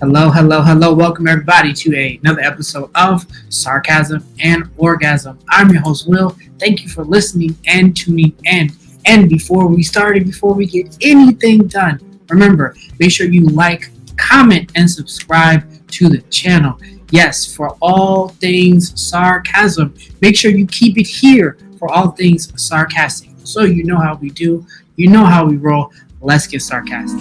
Hello, hello, hello. Welcome everybody to a, another episode of Sarcasm and Orgasm. I'm your host, Will. Thank you for listening and tuning in. And before we start, before we get anything done, remember, make sure you like, comment, and subscribe to the channel. Yes, for all things sarcasm, make sure you keep it here for all things sarcastic. So you know how we do, you know how we roll. Let's get sarcastic.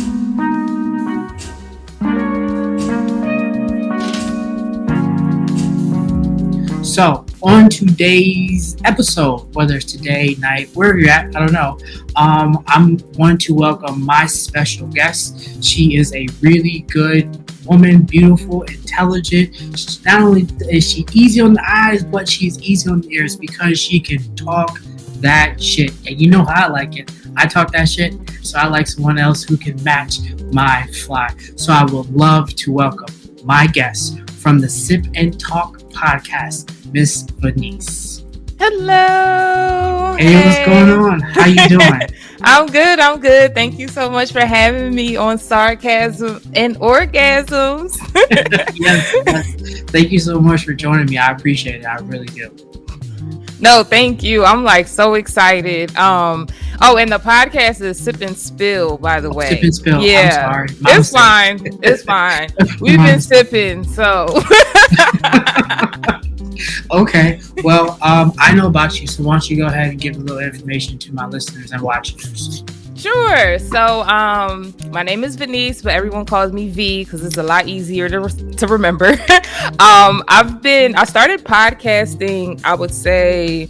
So, on today's episode, whether it's today, night, wherever you're at, I don't know, um, I'm wanting to welcome my special guest. She is a really good woman, beautiful, intelligent. She's Not only is she easy on the eyes, but she's easy on the ears because she can talk that shit. And you know how I like it. I talk that shit, so I like someone else who can match my fly. So I would love to welcome my guest from the Sip and Talk podcast, Miss Venice. Hello. Hey, hey, what's going on? How you doing? I'm good. I'm good. Thank you so much for having me on Sarcasm and Orgasms. yes, yes. Thank you so much for joining me. I appreciate it. I really do. No, thank you. I'm like so excited. Um, oh, and the podcast is Sip and Spill, by the way. Sip and Spill. Yeah, it's fine. It's fine. We've been sipping, so. okay. Well, um, I know about you, so why don't you go ahead and give a little information to my listeners and watchers? Sure. So, um, my name is Venice, but everyone calls me V because it's a lot easier to, re- to remember. um, I've been, I started podcasting, I would say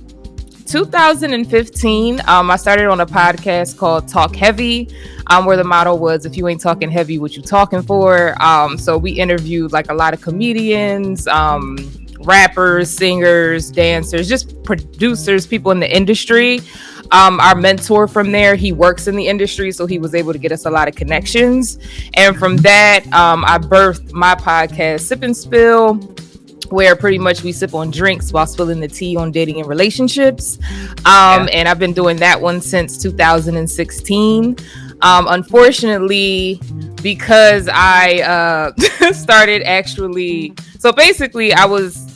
2015. Um, I started on a podcast called Talk Heavy, um, where the motto was, if you ain't talking heavy, what you talking for? Um, so we interviewed like a lot of comedians, um, rappers, singers, dancers, just producers, people in the industry um, our mentor from there, he works in the industry, so he was able to get us a lot of connections. And from that, um, I birthed my podcast, Sip and Spill, where pretty much we sip on drinks while spilling the tea on dating and relationships. Um, yeah. And I've been doing that one since 2016. Um, unfortunately, because I uh, started actually, so basically, I was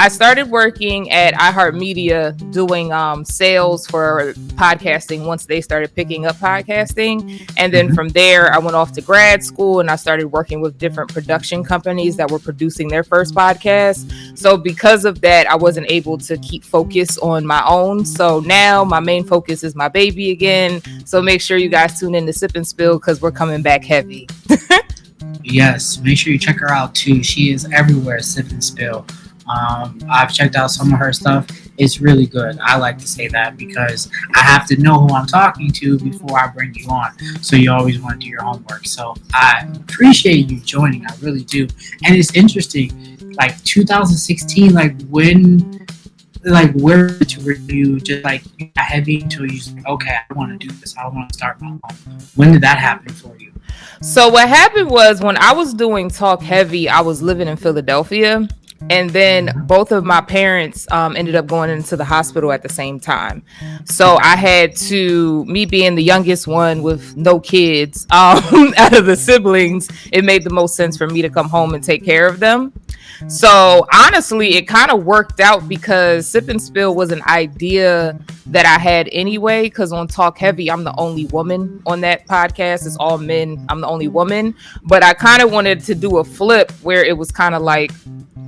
I started working at iHeartMedia doing um, sales for podcasting once they started picking up podcasting. And then mm-hmm. from there, I went off to grad school and I started working with different production companies that were producing their first podcast. So, because of that, I wasn't able to keep focus on my own. So, now my main focus is my baby again. So, make sure you guys tune in to Sip and Spill because we're coming back heavy. yes, make sure you check her out too. She is everywhere, Sip and Spill. Um, I've checked out some of her stuff. It's really good. I like to say that because I have to know who I'm talking to before I bring you on. So you always want to do your homework. So I appreciate you joining. I really do. And it's interesting. Like 2016, like when, like where to review, just like heavy until you okay, I want to do this. I want to start my own. When did that happen for you? So what happened was when I was doing Talk Heavy, I was living in Philadelphia and then both of my parents um, ended up going into the hospital at the same time. So i had to me being the youngest one with no kids um, out of the siblings it made the most sense for me to come home and take care of them. So honestly it kind of worked out because sip and spill was an idea that i had anyway because on talk heavy i'm the only woman on that podcast. It's all men. I'm the only woman. But i kind of wanted to do a flip where it was kind of like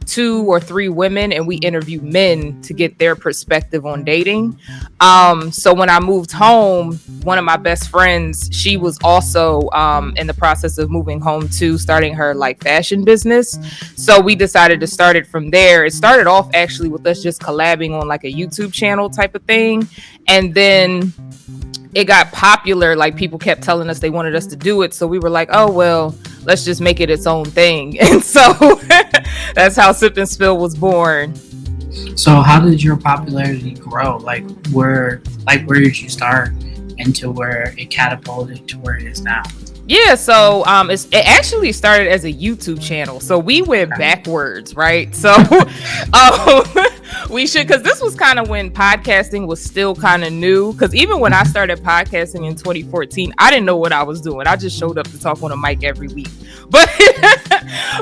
two or three women and we interview men to get their perspective on dating. Um, so when I moved home, one of my best friends, she was also um, in the process of moving home to starting her like fashion business. So we decided to start it from there. It started off actually with us just collabing on like a YouTube channel type of thing. And then it got popular. Like people kept telling us they wanted us to do it. So we were like, oh, well, let's just make it its own thing. And so that's how Sip and Spill was born. So how did your popularity grow? Like where like where did you start into where it catapulted to where it is now? Yeah, so um, it actually started as a YouTube channel. So we went backwards, right? So um, we should, because this was kind of when podcasting was still kind of new. Because even when I started podcasting in 2014, I didn't know what I was doing. I just showed up to talk on a mic every week. but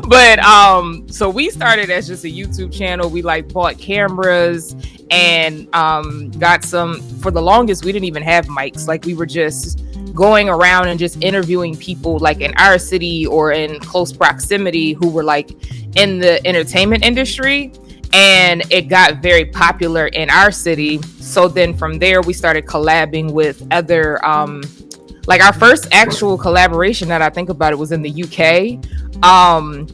but um so we started as just a youtube channel we like bought cameras and um got some for the longest we didn't even have mics like we were just going around and just interviewing people like in our city or in close proximity who were like in the entertainment industry and it got very popular in our city so then from there we started collabing with other um like our first actual collaboration that I think about it was in the UK. Um,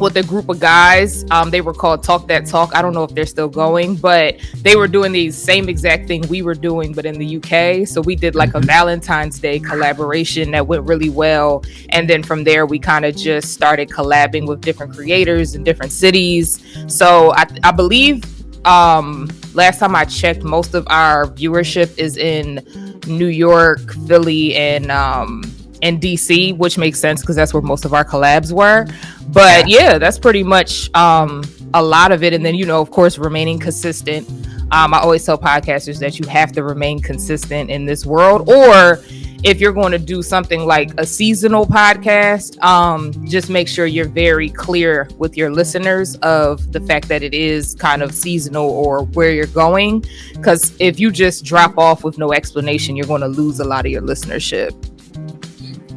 with a group of guys. Um, they were called Talk That Talk. I don't know if they're still going, but they were doing the same exact thing we were doing, but in the UK. So we did like a mm-hmm. Valentine's Day collaboration that went really well. And then from there, we kind of just started collabing with different creators in different cities. So I, I believe um, last time I checked, most of our viewership is in New York, Philly, and um, and DC, which makes sense because that's where most of our collabs were. But yeah, that's pretty much um, a lot of it. And then you know, of course, remaining consistent. Um, I always tell podcasters that you have to remain consistent in this world, or if you're going to do something like a seasonal podcast, um, just make sure you're very clear with your listeners of the fact that it is kind of seasonal or where you're going. Because if you just drop off with no explanation, you're going to lose a lot of your listenership.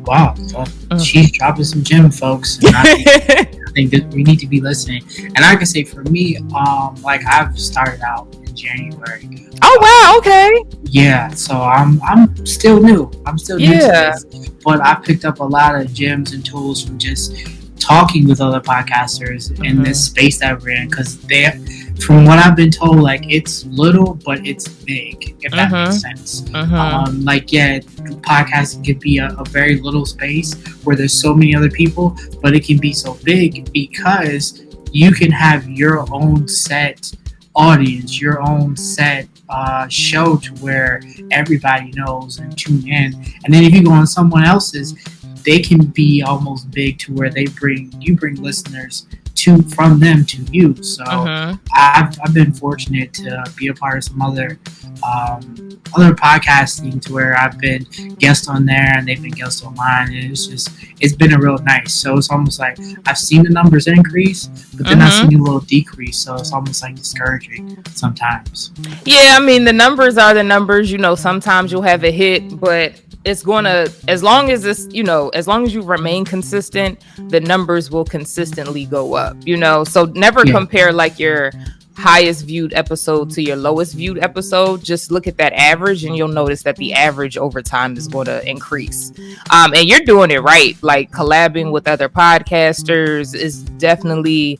Wow, mm. she's dropping some gem, folks. I, I think that we need to be listening. And I can say for me, um, like I've started out in January. Oh wow, okay. Yeah, so I'm I'm still new. I'm still new yeah. to this, but I picked up a lot of gems and tools from just talking with other podcasters mm-hmm. in this mm-hmm. space that we're in because they from what I've been told, like it's little but it's big, if that mm-hmm. makes sense. Mm-hmm. Um, like yeah, podcasting could be a, a, very little space where there's so many other people, but it can be so big because you can have your own set audience, your own set uh, show to where everybody knows and tune in. And then if you go on someone else's, they can be almost big to where they bring you bring listeners to from them to you. So uh-huh. I've, I've been fortunate to be a part of some other um, other podcasting to where I've been guest on there and they've been guests on mine. And it's just it's been a real nice. So it's almost like I've seen the numbers increase, but then uh-huh. I've seen a little decrease. So it's almost like discouraging sometimes. Yeah, I mean the numbers are the numbers. You know, sometimes you'll have a hit, but it's going to as long as this you know as long as you remain consistent the numbers will consistently go up you know? So never yeah. compare like your highest viewed episode to your lowest viewed episode. Just look at that average and you'll notice that the average over time is going to increase. Um, and you're doing it right. Like collabing with other podcasters is definitely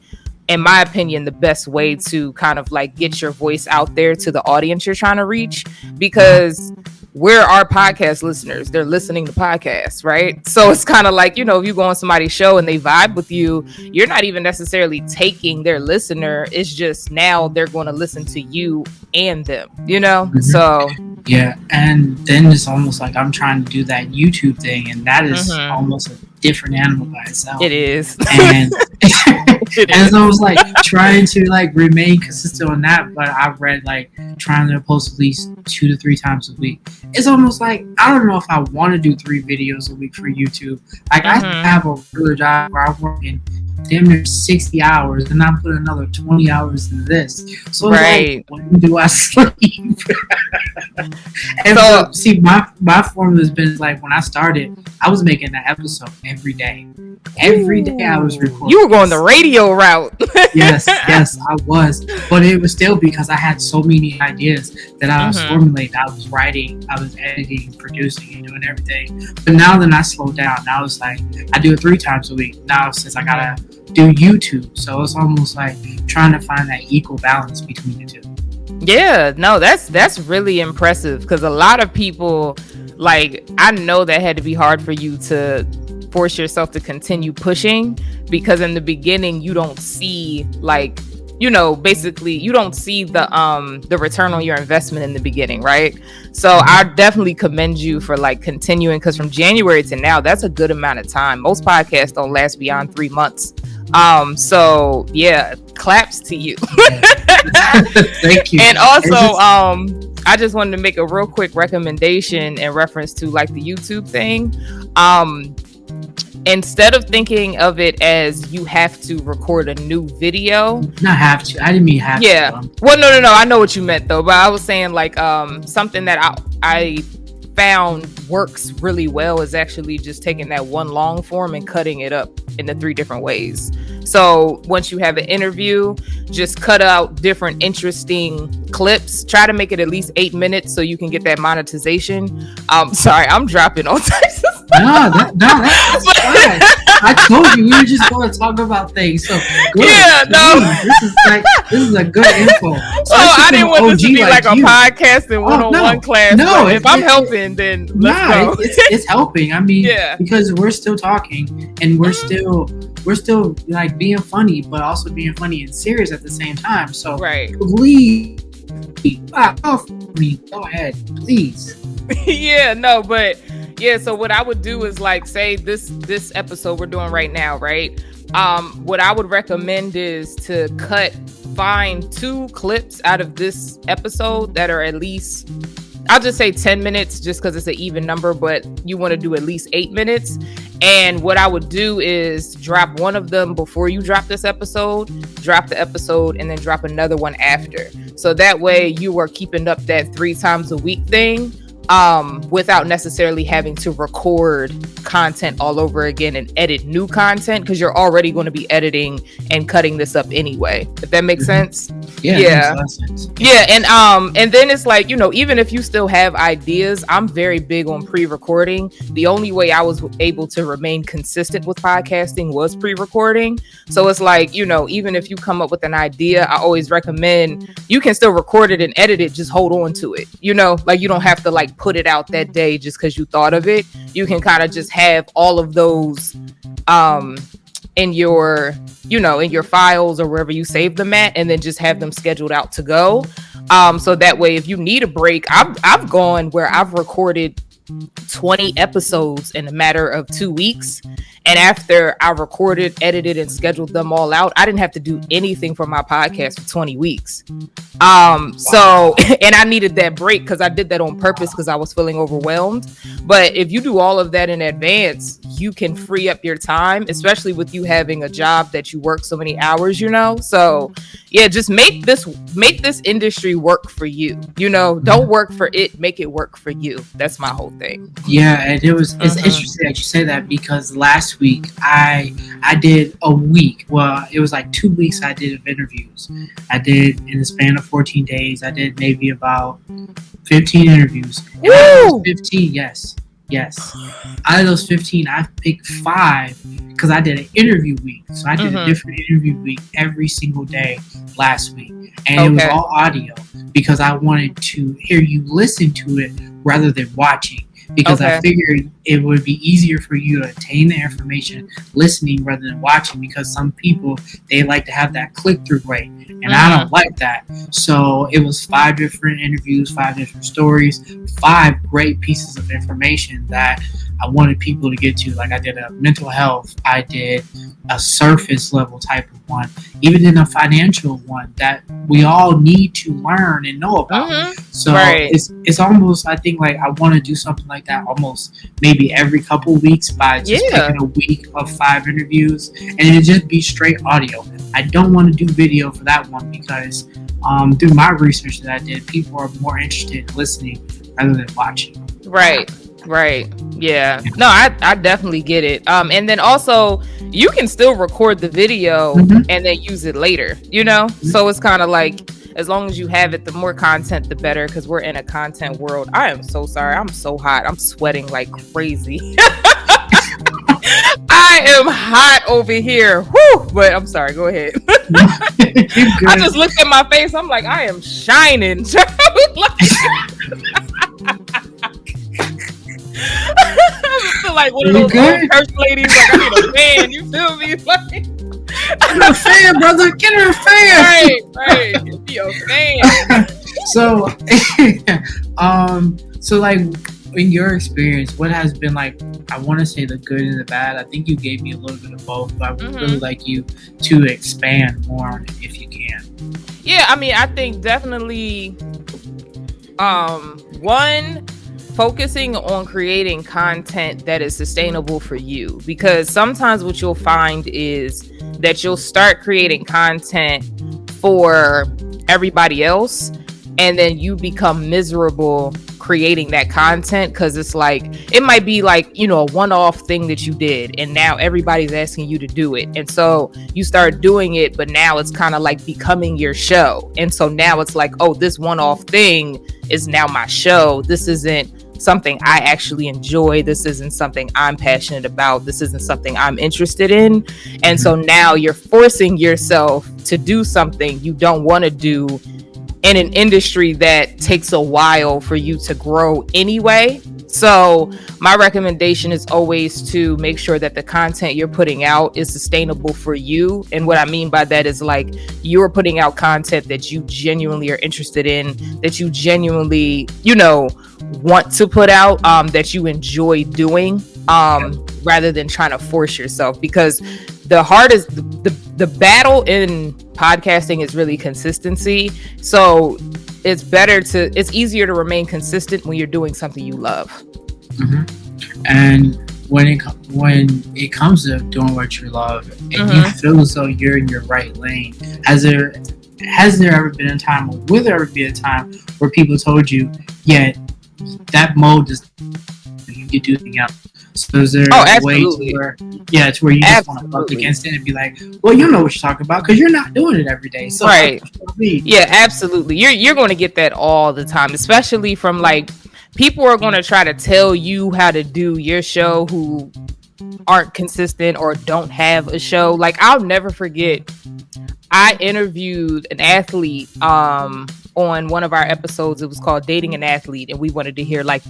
in my opinion the best way to kind of like get your voice out there to the audience you're trying to reach. Because where are our podcast listeners? They're listening to podcasts, right? So it's kind of like, you know, if you go on somebody's show and they vibe with you, you're not even necessarily taking their listener. It's just now they're going to listen to you and them, you know? Mm-hmm. So. Yeah. And then it's almost like I'm trying to do that YouTube thing, and that is mm-hmm. almost a different animal by itself. It is. And. and so I was like trying to like remain consistent on that, but I've read like trying to post at least two to three times a week. It's almost like I don't know if I want to do three videos a week for YouTube. Like mm-hmm. I have a regular job where I'm working damn near 60 hours and I put another 20 hours into this. So right. like, when do I sleep? and so, so, see, my, my formula has been like when I started, I was making an episode every day. Every day I was recording. You were going the radio route. yes, yes, I was. But it was still because I had so many ideas that I was mm-hmm. formulating. I was writing, I was editing, producing, and doing everything. But now that I slowed down, now it's like I do it three times a week. Now since I gotta do YouTube, so it's almost like trying to find that equal balance between the two. Yeah, no, that's that's really impressive because a lot of people like I know that had to be hard for you to force yourself to continue pushing because in the beginning you don't see like you know basically you don't see the um the return on your investment in the beginning right? So i definitely commend you for like continuing because from january to now that's a good amount of time. Most podcasts don't last beyond three months um so yeah claps to you. Thank you. And also um i just wanted to make a real quick recommendation in reference to like the youtube thing. Um instead of thinking of it as you have to record a new video. Not have to. I didn't mean have yeah. to, well no no no. I know what you meant though. But i was saying like um something that i i found works really well is actually just taking that one long form and cutting it up into three different ways so once you have an interview just cut out different interesting clips try to make it at least eight minutes so you can get that monetization um sorry i'm dropping all types of stuff. no, that, no, that's fine. I told you we were just going to talk about things. So good. Yeah, no. This is like this is a good info. So I didn't want this to be like, a you. podcasting one on no. one class. No, but it- if I'm it- helping, then let's Nah, it's, it's helping. I mean, Yeah. because we're still talking and we're Mhm. still we're still like being funny, but also being funny and serious at the same time. So right. please, off me. Go ahead, please. yeah, no, but yeah, so what I would do is like say this this episode we're doing right now, right? Um what I would recommend is to cut find two clips out of this episode that are at least I'll just say 10 minutes just because it's an even number, but you want to do at least eight minutes. And what I would do is drop one of them before you drop this episode, drop the episode, and then drop another one after. So that way you are keeping up that three times a week thing um without necessarily having to record content all over again and edit new content because you're already going to be editing and cutting this up anyway if that makes Mhm. sense Yeah, Yeah. makes a lot of sense. yeah and um and then it's like you know even if you still have ideas i'm very big on pre-recording the only way i was able to remain consistent with podcasting was pre-recording so it's like you know even if you come up with an idea i always recommend you can still record it and edit it just hold on to it you know like you don't have to like put it out that day just because you thought of it. You can kind of just have all of those um in your you know in your files or wherever you save them at and then just have them scheduled out to go. Um so that way if you need a break i've i've gone where i've recorded 20 episodes in a matter of two weeks. And after i recorded edited and scheduled them all out i didn't have to do anything for my podcast for 20 weeks. Um so and i needed that break because i did that on purpose because i was feeling overwhelmed. But if you do all of that in advance you can free up your time especially with you having a job that you work so many hours you know? So yeah just make this make this industry work for you you know? Don't work for it make it work for you. That's my whole thing Yeah, and it was it's Mhm. interesting that you say that because last week I I did a week. Well, it was like two weeks I did of interviews. I did in the span of 14 days. I did maybe about 15 interviews. And out of those Woo! 15, yes, yes. Out of those 15, I picked five because I did an interview week. So I did a different interview week every single day last week, and it was all audio because I wanted to hear you listen to it rather than watching because I figured it would be easier for you to attain the information listening rather than watching because some people they like to have that click through rate and I Mm-hmm. don't like that. So it was five different interviews, five different stories, five great pieces of information that I wanted people to get to. Like I did a mental health, I did a surface level type of one, even in a financial one that we all need to learn and know about. Mhm. So Right. it's it's almost I think like I want to do something like that almost maybe every couple weeks by just Yeah. picking a week of five interviews and it just be straight audio. I don't want to do video for that one because um, through my research that I did, people are more interested in listening rather than watching. Right. Right. Yeah. No, I, I definitely get it. Um, and then also you can still record the video Mhm. and then use it later, you know? So it's kind of like as long as you have it, the more content, the better, because we're in a content world. I am so sorry. I'm so hot. I'm sweating like crazy. I am hot over here. Whew. But I'm sorry. Go ahead. I just looked at my face. I'm like, I am shining. I like one of those church ladies. Like I need a fan. You feel me? Like, Get her a fan, brother. Get her a fan. right, right. Me a fan. so um so like in your experience what has been like i want to say the good and the bad i think you gave me a little bit of both but i would Mhm. really like you to expand more on it if you can Yeah, I mean, I think definitely. Um, one, focusing on creating content that is sustainable for you. Because sometimes what you'll find is that you'll start creating content for everybody else and then you become miserable creating that content because it's like it might be like you know a one-off thing that you did and now everybody's asking you to do it. And so you start doing it but now it's kind of like becoming your show. And so now it's like oh this one-off thing is now my show. This isn't something I actually enjoy. This isn't something I'm passionate about. This isn't something I'm interested in. And so mm-hmm. now you're forcing yourself to do something you don't want to do in an industry that takes a while for you to grow anyway. So, my recommendation is always to make sure that the content you're putting out is sustainable for you. And what I mean by that is like you're putting out content that you genuinely are interested in, that you genuinely, you know, want to put out, um, that you enjoy doing, um, rather than trying to force yourself. Because the hardest, the, the, the battle in podcasting is really consistency. So it's better to it's easier to remain consistent when you're doing something you love. Mm-hmm. And when it when it comes to doing what you love, and mm-hmm. you feel as though you're in your right lane, has there has there ever been a time, or will there ever be a time where people told you, yeah, that mode is you can do anything else? So is there oh, a way to where, yeah, to where you just want to buck against it and be like, well, you know what you're talking about because you're not doing it every day. So right, yeah, absolutely. You're you're going to get that all the time, especially from like people are going to try to tell you how to do your show who aren't consistent or don't have a show. Like I'll never forget, I interviewed an athlete um on one of our episodes. It was called Dating an Athlete, and we wanted to hear like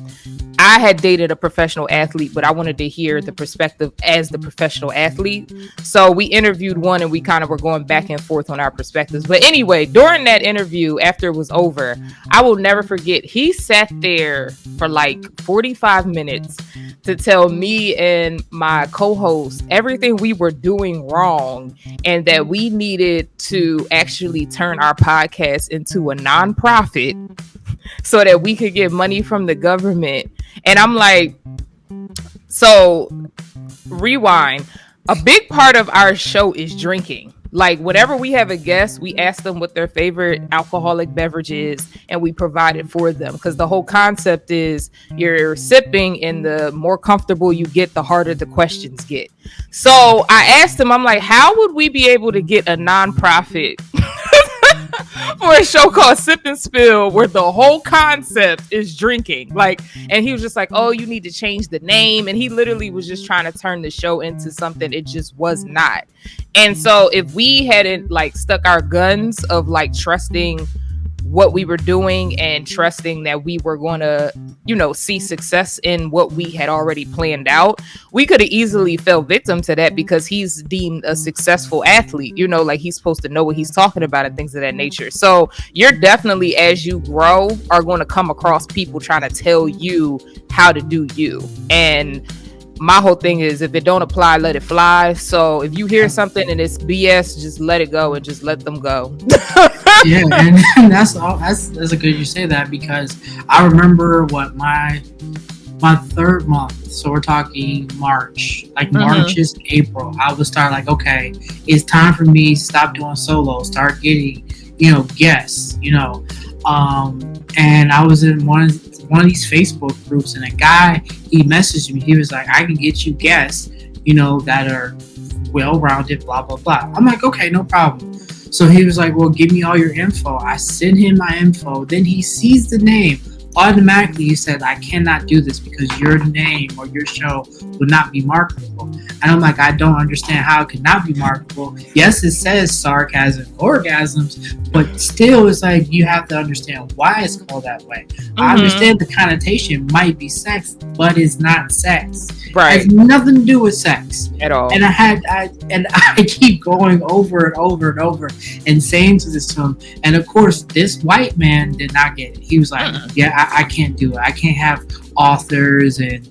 I had dated a professional athlete, but I wanted to hear the perspective as the professional athlete. So we interviewed one and we kind of were going back and forth on our perspectives. But anyway, during that interview, after it was over, I will never forget, he sat there for like 45 minutes to tell me and my co host everything we were doing wrong and that we needed to actually turn our podcast into a nonprofit so that we could get money from the government. And I'm like, so rewind. A big part of our show is drinking. Like whenever we have a guest, we ask them what their favorite alcoholic beverage is, and we provide it for them. Because the whole concept is you're sipping, and the more comfortable you get, the harder the questions get. So I asked them, I'm like, how would we be able to get a nonprofit for a show called Sip and Spill, where the whole concept is drinking. Like, and he was just like, "Oh, you need to change the name," and he literally was just trying to turn the show into something it just was not. And so, if we hadn't like stuck our guns of like trusting what we were doing and trusting that we were going to, you know, see success in what we had already planned out, we could have easily fell victim to that because he's deemed a successful athlete, you know, like he's supposed to know what he's talking about and things of that nature. So you're definitely, as you grow, are going to come across people trying to tell you how to do you. And my whole thing is if it don't apply, let it fly. So if you hear something and it's BS, just let it go and just let them go. yeah, and, that's all. That's that's a good you say that because I remember what my my third month. So we're talking March, like mm-hmm. March is April. I would start like, okay, it's time for me to stop doing solo, start getting, you know, guests, you know. Um, and I was in one one of these Facebook groups, and a guy he messaged me. He was like, "I can get you guests, you know, that are well rounded, blah blah blah." I'm like, "Okay, no problem." So he was like, "Well, give me all your info." I send him my info. Then he sees the name automatically you said I cannot do this because your name or your show would not be marketable. And I'm like, I don't understand how it could not be marketable. Yes, it says sarcasm orgasms, but still it's like you have to understand why it's called that way. Mm-hmm. I understand the connotation might be sex, but it's not sex. Right. It has nothing to do with sex. At all. And I had I and I keep going over and over and over and saying to this to him. And of course this white man did not get it. He was like, uh-uh. Yeah, I, I can't do it. I can't have authors and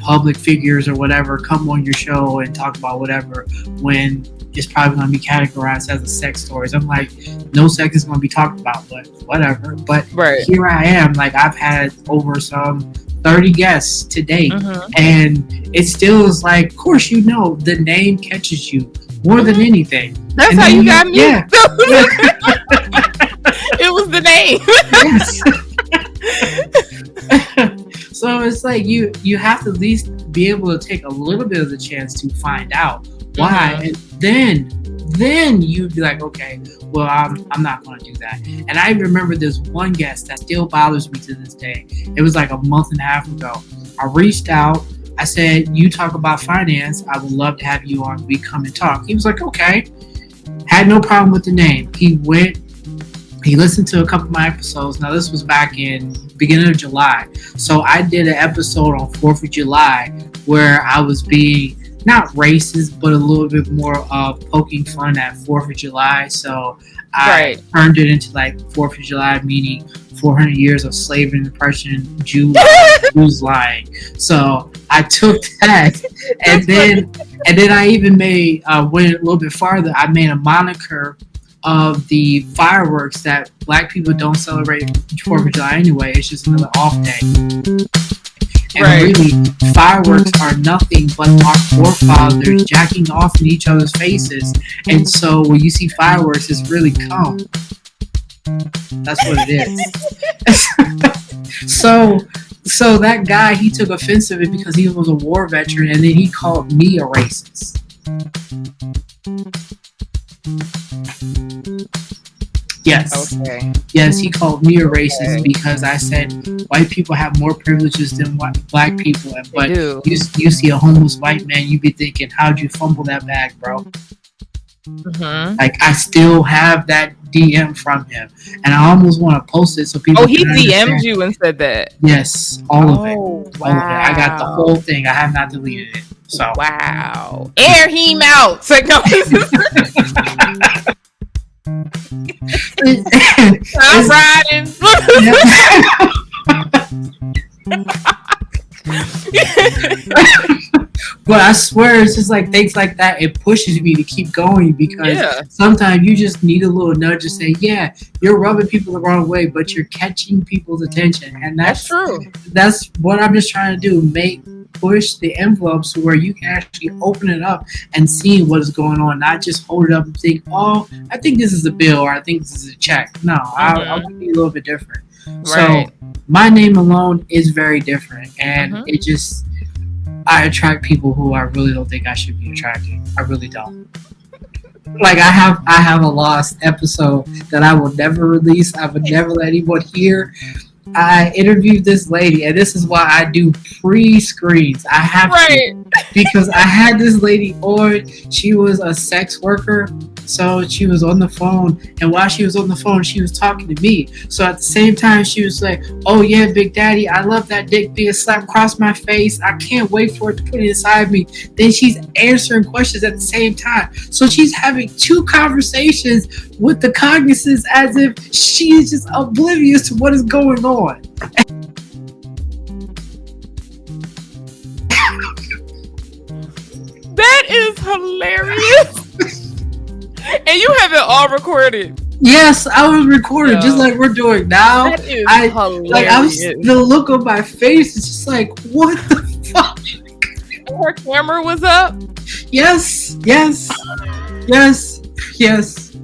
public figures or whatever come on your show and talk about whatever when it's probably going to be categorized as a sex stories. I'm like, no sex is going to be talked about, but whatever. But Right. here I am. Like I've had over some 30 guests to date, Mhm. and it still is like, of course, you know, the name catches you more than anything. That's And how you you- got me. yeah. it was the name. yes. so it's like you you have to at least be able to take a little bit of the chance to find out why, Mhm. and then then you'd be like, okay, well, I'm I'm not going to do that. And I remember this one guest that still bothers me to this day. It was like a month and a half ago. I reached out. I said, "You talk about finance. I would love to have you on. We come and talk." He was like, "Okay." Had no problem with the name. He went he listened to a couple of my episodes. Now this was back in beginning of July. So I did an episode on 4th of July where I was being not racist, but a little bit more of poking fun at 4th of July. So I Right. turned it into like 4th of July, meaning 400 years of slavery and oppression, Jew, Jews lying. So I took that and then and then I even made uh, went a little bit farther. I made a moniker of the fireworks that black people don't celebrate Fourth of July anyway. It's just another off day. And Right. really, fireworks are nothing but our forefathers jacking off in each other's faces. And so when you see fireworks, it's really cum. That's what it is. so so that guy he took offense of it because he was a war veteran and then he called me a racist. Yes. Okay. Yes, he called me a racist Okay. because I said white people have more privileges than white, black people. And but you, you see a homeless white man, you be thinking, how'd you fumble that bag, bro? Mhm. Like I still have that DM from him, and I almost want to post it so people. Oh, he. DM'd you and said that. Yes, all of it. Oh, All of it. I got the whole thing. I have not deleted it. So Wow. Air him out. It's like, no, I'm riding. but I swear, it's just like things like that. It pushes me to keep going because yeah. sometimes you just need a little nudge to say, "Yeah, you're rubbing people the wrong way, but you're catching people's attention," and That's that's true. that's what I'm just trying to do. Make push the envelopes where you can actually open it up and see what is going on, not just hold it up and think, "Oh, I think this is a bill or I think this is a check." No, I, I want to be a little bit different. Right. So my name alone is very different, and Mhm. it just I attract people who I really don't think I should be attracting. I really don't. Like I have I have a lost episode that I will never release. I would never let anyone hear. I interviewed this lady, and this is why I do pre-screens. I have to because I had this lady on. She was a sex worker, so she was on the phone, and while she was on the phone, she was talking to me. So at the same time, she was like, "Oh yeah, Big Daddy, I love that dick being slapped across my face. I can't wait for it to put it inside me." Then she's answering questions at the same time, so she's having two conversations with the cognizance as if she is just oblivious to what is going on. That is hilarious. and you have it all recorded. Yes, I was recording just like we're doing now. That is I- hilarious. Like I was, the look on my face is just like, what the fuck? Her camera was up. Yes, yes, yes, yes.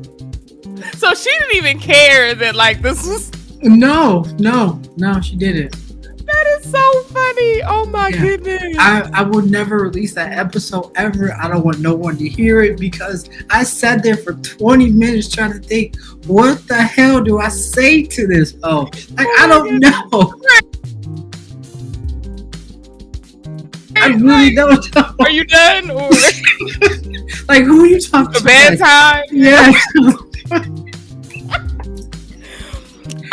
So she didn't even care that like this was No, no, no, she didn't. that is so funny. Oh my Yeah. goodness. I, I will never release that episode ever. I don't want no one to hear it because I sat there for 20 minutes trying to think, what the hell do I say to this? Oh, like I don't oh know. I really don't know. Are you done or Like who are you talking a to? bad Like, time? Yeah.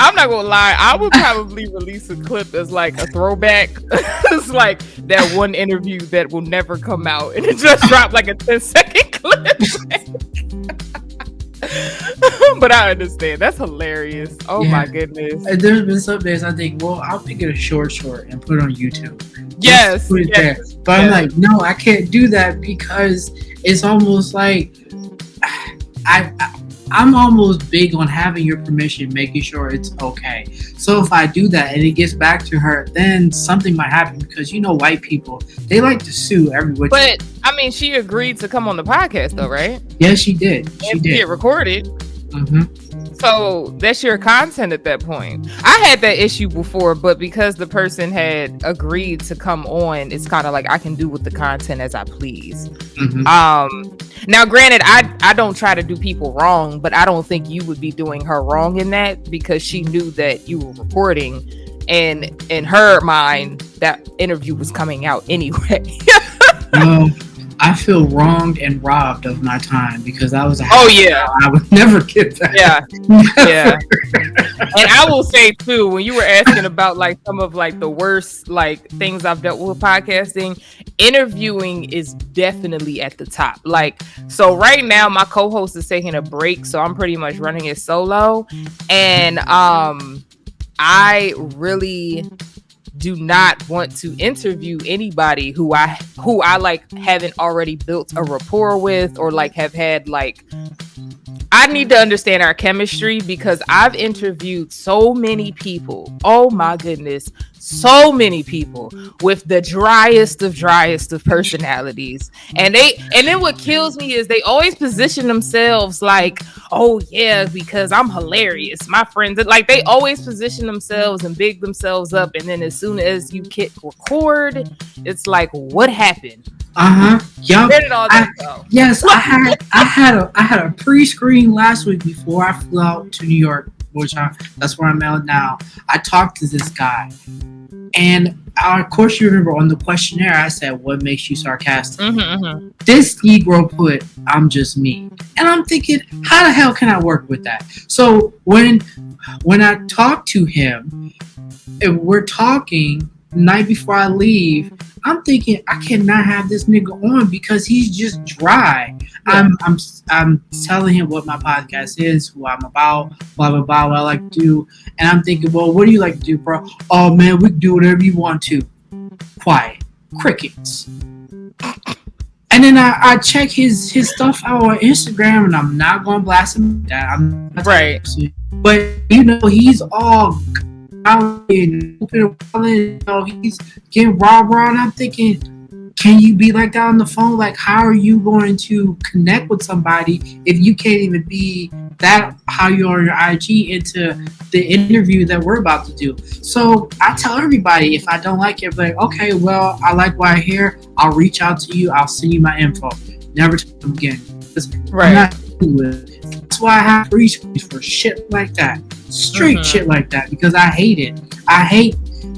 I'm not gonna lie. I would probably release a clip as like a throwback. it's like that one interview that will never come out, and it just dropped like a 10 second clip. but I understand. That's hilarious. Oh yeah. my goodness. And there's been some days I think, well, I'll make it a short short and put it on YouTube. Yes. Put it yes. there. But yes. I'm like, no, I can't do that because it's almost like I, I I'm almost big on having your permission, making sure it's okay. So if I do that and it gets back to her, then something might happen because you know white people they like to sue everyone. But I mean, she agreed to come on the podcast though, right? Yes, she did. She and did. Get recorded. Mm-hmm. So that's your content at that point. I had that issue before, but because the person had agreed to come on, it's kind of like I can do with the content as I please. Mm-hmm. Um, now, granted, I I don't try to do people wrong, but I don't think you would be doing her wrong in that because she knew that you were recording, and in her mind, that interview was coming out anyway. I feel wronged and robbed of my time because I was a oh yeah. I would never get that. Yeah. Yeah. And I will say too when you were asking about like some of like the worst like things I've dealt with podcasting interviewing is definitely at the top. Like so right now my co-host is taking a break so I'm pretty much running it solo. And um I really do not want to interview anybody who I who I like haven't already built a rapport with or like have had like I need to understand our chemistry because I've interviewed so many people. Oh my goodness, so many people with the driest of driest of personalities. And they and then what kills me is they always position themselves like, "Oh yeah, because I'm hilarious." My friends like they always position themselves and big themselves up and then as soon as you hit record, it's like, "What happened?" Uh huh. Yep. Where did all that I, go? Yes, I had I had a I had a pre-screen last week before I flew out to New York, which I that's where I'm at now. I talked to this guy, and of course you remember on the questionnaire I said, "What makes you sarcastic?" Mm-hmm, mm-hmm. This Negro put, "I'm just me," and I'm thinking, how the hell can I work with that? So when when I talk to him, if we're talking night before I leave I'm thinking I cannot have this nigga on because he's just dry. Yeah. I'm I'm I'm telling him what my podcast is, who I'm about, blah blah blah, what I like to do, and I'm thinking, well, what do you like to do, bro? Oh man, we can do whatever you want to. Quiet, crickets. And then I, I check his his stuff out on Instagram, and I'm not gonna blast him. That I'm right, but you know he's all out and you know, he's getting raw raw and I'm thinking, can you be like that on the phone? Like how are you going to connect with somebody if you can't even be that how you're on your IG into the interview that we're about to do? So I tell everybody if I don't like it, like, okay, well, I like what I hear, I'll reach out to you, I'll send you my info. Never to them again. Right. That's why I have screens for shit like that straight mm-hmm. shit like that because I hate it. I hate,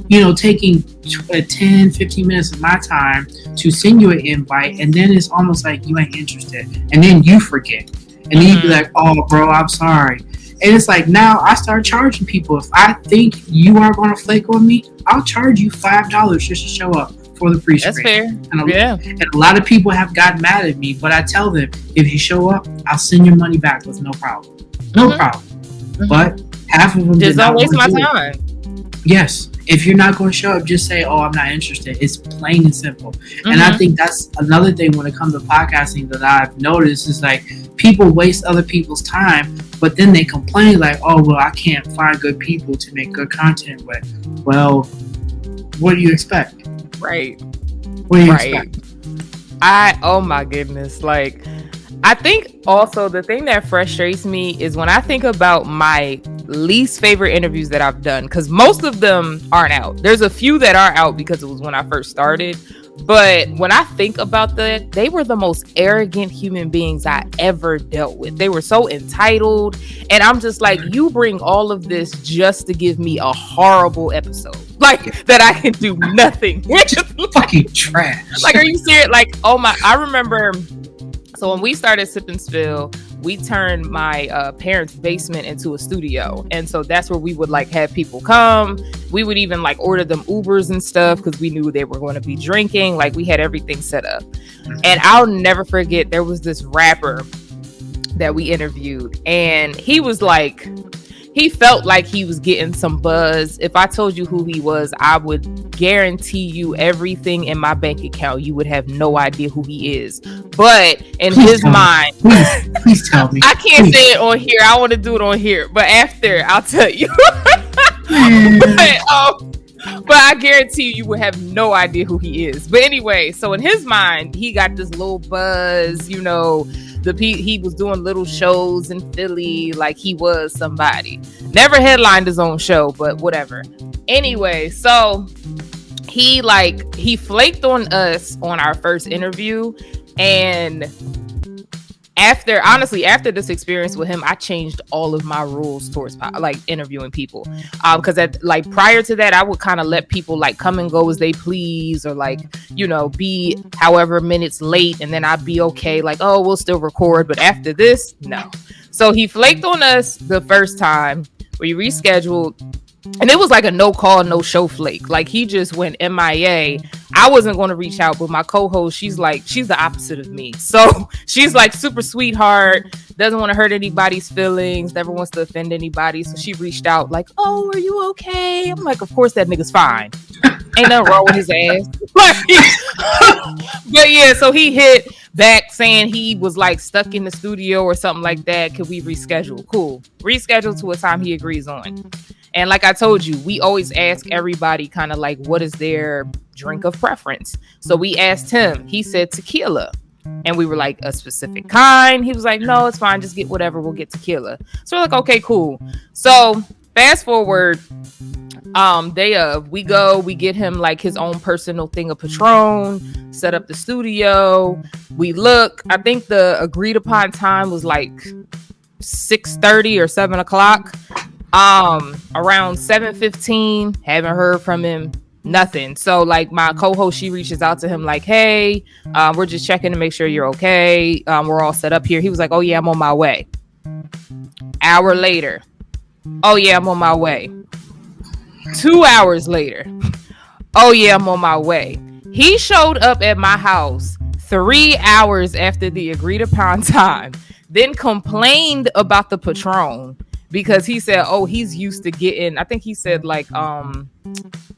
you know, taking uh, 10, 15 minutes of my time to send you an invite and then it's almost like you ain't interested. And then you forget. And then mm-hmm. you be like, oh, bro, I'm sorry. And it's like now I start charging people. If I think you are going to flake on me, I'll charge you $5 just to show up for the pre That's fair. And a, yeah. And a lot of people have gotten mad at me, but I tell them if you show up, I'll send your money back with no problem. No mm-hmm. problem. Mm-hmm. But half of them just don't waste my time. Yes. If you're not going to show up, just say, "Oh, I'm not interested." It's plain and simple. Mm-hmm. And I mm-hmm. think that's another thing when it comes to podcasting that I've noticed is like people waste other people's time, but then they complain like, "Oh, well, I can't find good people to make good content with." Well, what do you expect? Right. What do you right. expect? I oh my goodness, like I think also the thing that frustrates me is when I think about my least favorite interviews that I've done, because most of them aren't out. There's a few that are out because it was when I first started. But when I think about that, they were the most arrogant human beings I ever dealt with. They were so entitled. And I'm just like, you bring all of this just to give me a horrible episode. Like that I can do nothing. Which is fucking trash. Like, are you serious? Like, oh my, I remember so when we started Sip Spill, we turned my uh, parents' basement into a studio, and so that's where we would like have people come. We would even like order them Ubers and stuff because we knew they were going to be drinking. Like we had everything set up, and I'll never forget there was this rapper that we interviewed, and he was like, he felt like he was getting some buzz. If I told you who he was, I would guarantee you everything in my bank account. You would have no idea who he is. But in please his mind, please, please, tell me. I can't please. say it on here. I want to do it on here, but after I'll tell you. but, um, but I guarantee you, you would have no idea who he is. But anyway, so in his mind, he got this little buzz, you know, the he was doing little shows in Philly like he was somebody. Never headlined his own show, but whatever. Anyway, so he like he flaked on us on our first interview and after honestly after this experience with him i changed all of my rules towards like interviewing people. Um because at like prior to that i would kind of let people like come and go as they please or like you know be however minutes late and then i'd be okay like oh we'll still record but after this no. So he flaked on us the first time. We rescheduled and it was like a no call, no show flake. Like he just went MIA. I wasn't going to reach out, but my co-host, she's like, she's the opposite of me. So she's like super sweetheart, doesn't want to hurt anybody's feelings, never wants to offend anybody. So she reached out, like, "Oh, are you okay?" I'm like, "Of course, that nigga's fine. Ain't nothing wrong with his ass." but yeah, so he hit back saying he was like stuck in the studio or something like that. Could we reschedule? Cool. Reschedule to a time he agrees on. And like I told you, we always ask everybody kind of like what is their drink of preference. So we asked him. He said tequila. And we were like a specific kind. He was like, "No, it's fine. Just get whatever. We'll get tequila." So we're like, "Okay, cool." So fast forward, um, day of, we go, we get him like his own personal thing of Patron, set up the studio. We look. I think the agreed upon time was like six thirty or seven o'clock. Um, around 7:15, haven't heard from him. Nothing. So like my co-host, she reaches out to him like, "Hey, um, we're just checking to make sure you're okay. Um, we're all set up here." He was like, "Oh yeah, I'm on my way." Hour later, "Oh yeah, I'm on my way." Two hours later, "Oh yeah, I'm on my way." He showed up at my house three hours after the agreed upon time, then complained about the patron because he said, "Oh, he's used to getting." I think he said like, um,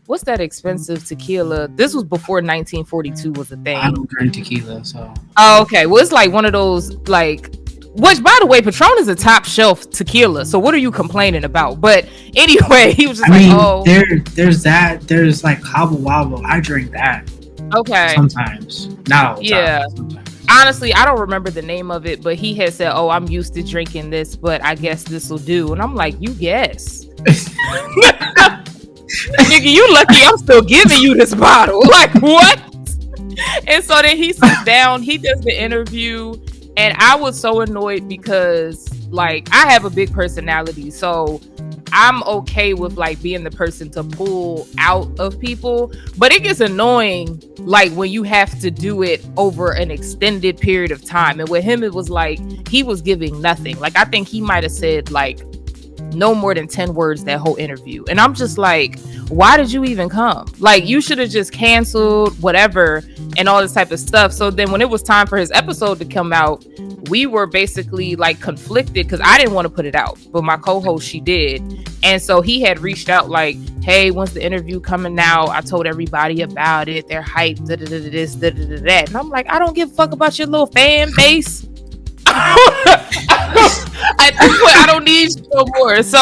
what's that expensive tequila? This was before 1942 was a thing. I don't drink tequila, so. Oh, okay. Well, it's like one of those like. Which, by the way, Patron is a top shelf tequila. So what are you complaining about? But anyway, he was just I like, mean, "Oh, there, there's that. There's like Cabo Wabo. I drink that. Okay. Sometimes, not Yeah. Time, sometimes honestly, I don't remember the name of it, but he had said, "Oh, I'm used to drinking this, but I guess this will do." And I'm like, "You guess." Nigga, you lucky I'm still giving you this bottle. Like, what? And so then he sits down, he does the interview, and I was so annoyed because like I have a big personality. So I'm okay with like being the person to pull out of people, but it gets annoying like when you have to do it over an extended period of time. And with him, it was like he was giving nothing. Like I think he might have said like no more than 10 words that whole interview. And I'm just like, why did you even come? Like, you should have just canceled whatever and all this type of stuff. So then, when it was time for his episode to come out, we were basically like conflicted because I didn't want to put it out, but my co host, she did. And so he had reached out, like, hey, when's the interview coming out? I told everybody about it. They're hyped, da da da da da da that. And I'm like, I don't give a fuck about your little fan base. I don't need you no more. So,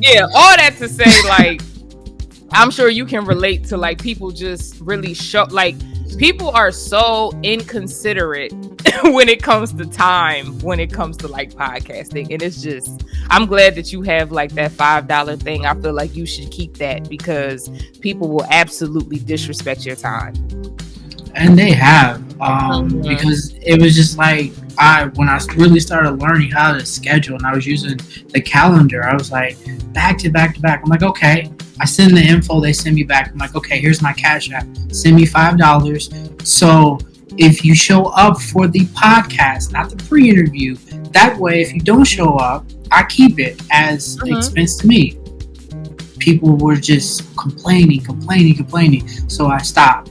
yeah, all that to say, like, I'm sure you can relate to like people just really show like people are so inconsiderate when it comes to time when it comes to like podcasting. And it's just i'm glad that you have like that five dollar thing. I feel like you should keep that because people will absolutely disrespect your time and they have um mm-hmm. because it was just like I when I really started learning how to schedule and I was using the calendar, I was like back to back to back. I'm like, okay. I send the info, they send me back. I'm like, okay, here's my cash app. Send me five dollars. So if you show up for the podcast, not the pre-interview, that way if you don't show up, I keep it as mm-hmm. expense to me. People were just complaining, complaining, complaining. So I stopped.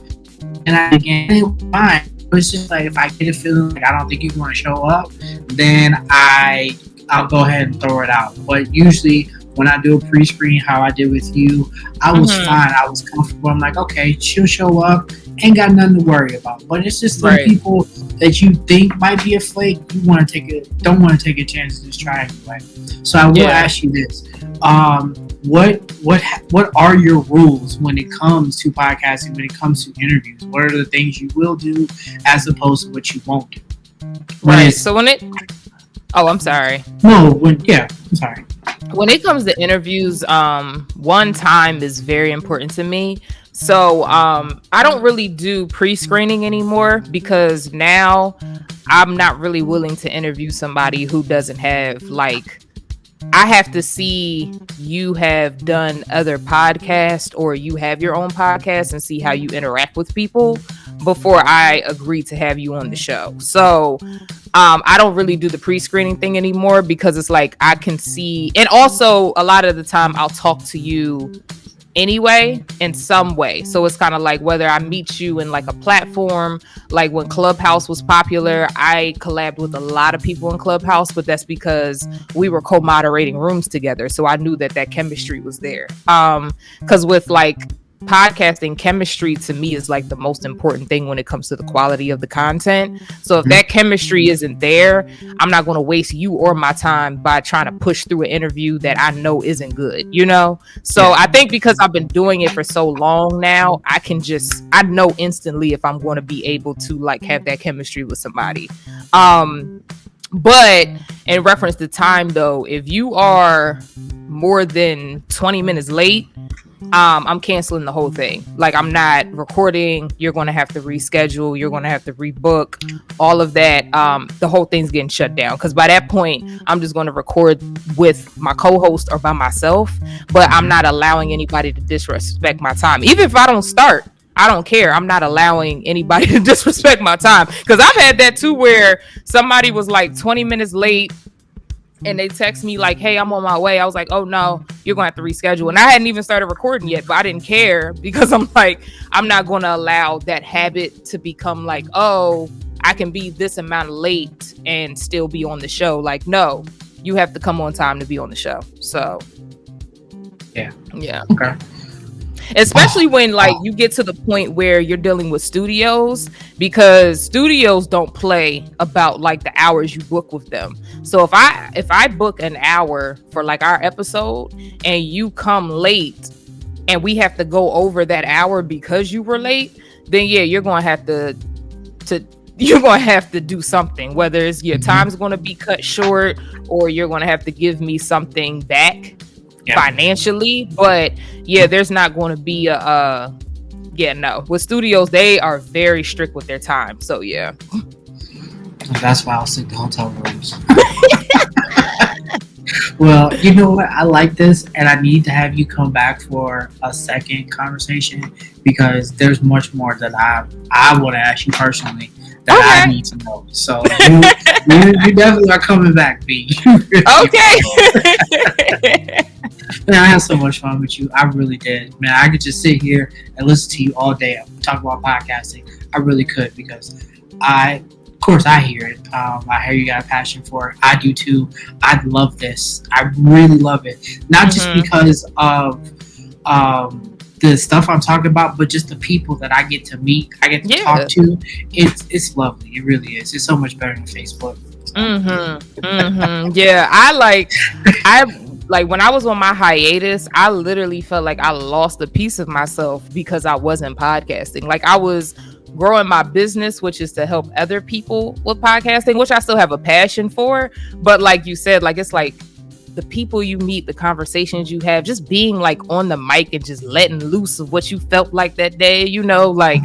And I began fine But it's just like if I get a feeling like I don't think you're going to show up, then I I'll go ahead and throw it out. But usually when I do a pre-screen, how I did with you, I was mm-hmm. fine. I was comfortable. I'm like, okay, she'll show up. Ain't got nothing to worry about. But it's just the right. people that you think might be a flake. You want to take it, don't want to take a chance to just try anyway. So I will yeah. ask you this: um, what what what are your rules when it comes to podcasting? When it comes to interviews, what are the things you will do as opposed to what you won't do? right. So when it, oh, I'm sorry. No, when yeah, I'm sorry when it comes to interviews um one time is very important to me so um i don't really do pre-screening anymore because now i'm not really willing to interview somebody who doesn't have like I have to see you have done other podcasts or you have your own podcast and see how you interact with people before I agree to have you on the show. So um, I don't really do the pre-screening thing anymore because it's like I can see, and also a lot of the time I'll talk to you anyway in some way. So it's kind of like whether I meet you in like a platform, like when Clubhouse was popular, I collabed with a lot of people in Clubhouse, but that's because we were co-moderating rooms together. So I knew that that chemistry was there. Um cuz with like podcasting chemistry to me is like the most important thing when it comes to the quality of the content. So if that chemistry isn't there, I'm not going to waste you or my time by trying to push through an interview that I know isn't good, you know? So I think because I've been doing it for so long now, I can just I know instantly if I'm going to be able to like have that chemistry with somebody. Um but in reference to time though, if you are more than 20 minutes late, um, I'm canceling the whole thing. Like I'm not recording. You're going to have to reschedule. You're going to have to rebook all of that. Um, the whole thing's getting shut down because by that point, I'm just going to record with my co-host or by myself. But I'm not allowing anybody to disrespect my time, even if I don't start. I don't care. I'm not allowing anybody to disrespect my time because I've had that too, where somebody was like 20 minutes late and they text me like, "Hey, I'm on my way." I was like, "Oh no, you're going to have to reschedule." And I hadn't even started recording yet, but I didn't care because I'm like, I'm not going to allow that habit to become like, "Oh, I can be this amount late and still be on the show." Like, no, you have to come on time to be on the show. So, yeah, yeah, okay especially oh, when like you get to the point where you're dealing with studios because studios don't play about like the hours you book with them. So if i if i book an hour for like our episode and you come late and we have to go over that hour because you were late then yeah you're gonna have to to you're gonna have to do something. Whether it's your mm-hmm. time's gonna be cut short or you're gonna have to give me something back yeah. financially. But yeah, there's not going to be a, uh, yeah, no. With studios, they are very strict with their time. So yeah. That's why I'll stick to hotel rooms. well, you know what? I like this, and I need to have you come back for a second conversation because there's much more that I I want to ask you personally that okay. I need to know. So you, you, you, definitely are coming back, B. okay. Man, I had so much fun with you. I really did. Man, I could just sit here and listen to you all day talk about podcasting. I really could because I, of course, I hear it. Um, I hear you got a passion for it. I do too. I love this. I really love it. Not mm-hmm. just because of um, the stuff I'm talking about, but just the people that I get to meet, I get to yeah. talk to. It's it's lovely. It really is. It's so much better than Facebook. Mm-hmm. Mm-hmm. yeah, I like I like when I was on my hiatus, I literally felt like I lost a piece of myself because I wasn't podcasting. Like I was growing my business, which is to help other people with podcasting, which I still have a passion for. But like you said, like it's like the people you meet, the conversations you have, just being like on the mic and just letting loose of what you felt like that day, you know, like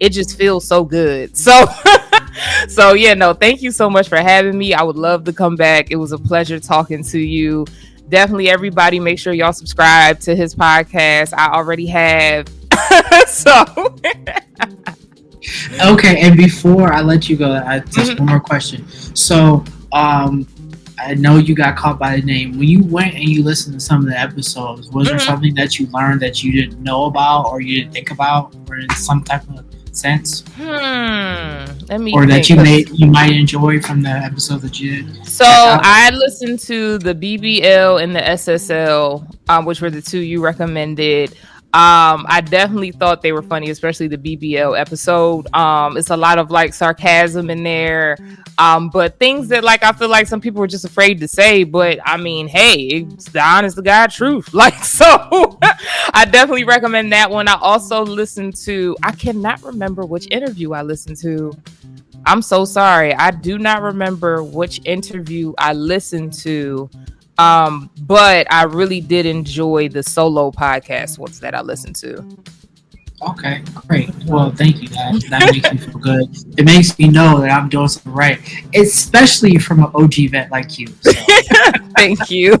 it just feels so good. So so yeah, no, thank you so much for having me. I would love to come back. It was a pleasure talking to you. Definitely everybody make sure y'all subscribe to his podcast. I already have. so Okay, and before I let you go, I just mm-hmm. one more question. So um I know you got caught by the name. When you went and you listened to some of the episodes, was mm-hmm. there something that you learned that you didn't know about or you didn't think about, or some type of sense? Hmm. Let me. Or think. that you made you might enjoy from the episode that you did. So I listened to the BBL and the SSL, um, which were the two you recommended. Um, I definitely thought they were funny, especially the BBL episode. Um, it's a lot of like sarcasm in there, um, but things that like I feel like some people were just afraid to say. But I mean, hey, it's the honest to God truth. Like so, I definitely recommend that one. I also listened to. I cannot remember which interview I listened to. I'm so sorry. I do not remember which interview I listened to. Um, but I really did enjoy the solo podcast ones that I listened to. Okay, great. Well, thank you. That that makes me feel good. It makes me know that I'm doing something right, especially from an OG vet like you. So. thank you.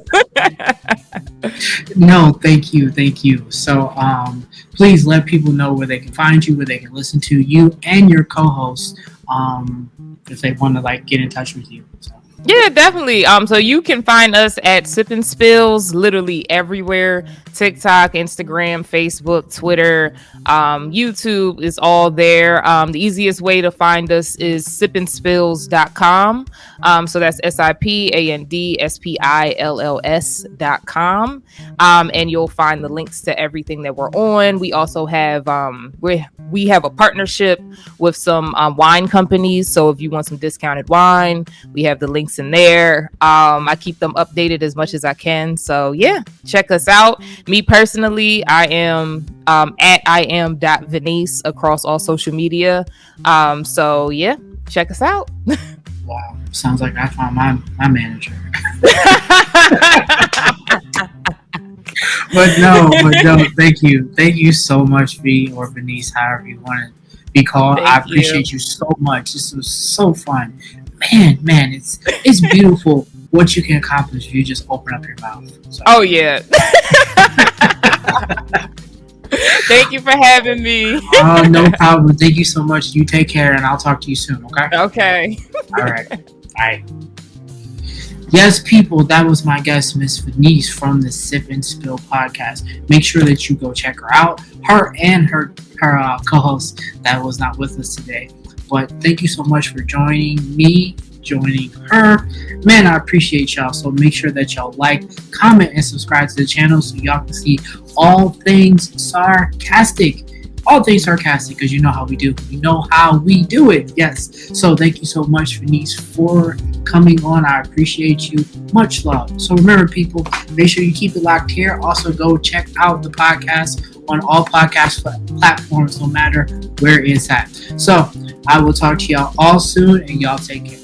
no, thank you, thank you. So, um, please let people know where they can find you, where they can listen to you and your co-host, um, if they want to like get in touch with you. So. Yeah, definitely. Um, so you can find us at Sip and Spills literally everywhere. TikTok, Instagram, Facebook, Twitter, um, YouTube is all there. Um, the easiest way to find us is sipandspills.com. Um, so that's S I P A N D S P I L L S.com. Um, and you'll find the links to everything that we're on. We also have um, we we have a partnership with some um, wine companies. So if you want some discounted wine, we have the links in there. Um, I keep them updated as much as I can. So yeah, check us out. Me personally, I am um, at I am dot Venice across all social media. Um, so yeah, check us out. wow, sounds like I found my my manager. but no, but no, thank you. Thank you so much, V or Venice, however you want to be called. Thank I appreciate you. you so much. This was so fun. Man, man, it's it's beautiful what you can accomplish if you just open up your mouth. So. Oh yeah. Thank you for having me. Oh, no problem. Thank you so much. You take care, and I'll talk to you soon. Okay. Okay. All right. All right. Yes, people, that was my guest, Miss Venice from the Sip and Spill podcast. Make sure that you go check her out. Her and her her uh, co-host that was not with us today. But thank you so much for joining me, joining her. Man, I appreciate y'all. So make sure that y'all like, comment, and subscribe to the channel so y'all can see all things sarcastic all things sarcastic because you know how we do. You know how we do it. Yes. So thank you so much, Venice, for coming on. I appreciate you. Much love. So remember, people, make sure you keep it locked here. Also, go check out the podcast on all podcast platforms, no matter where it's at. So I will talk to y'all all soon, and y'all take care.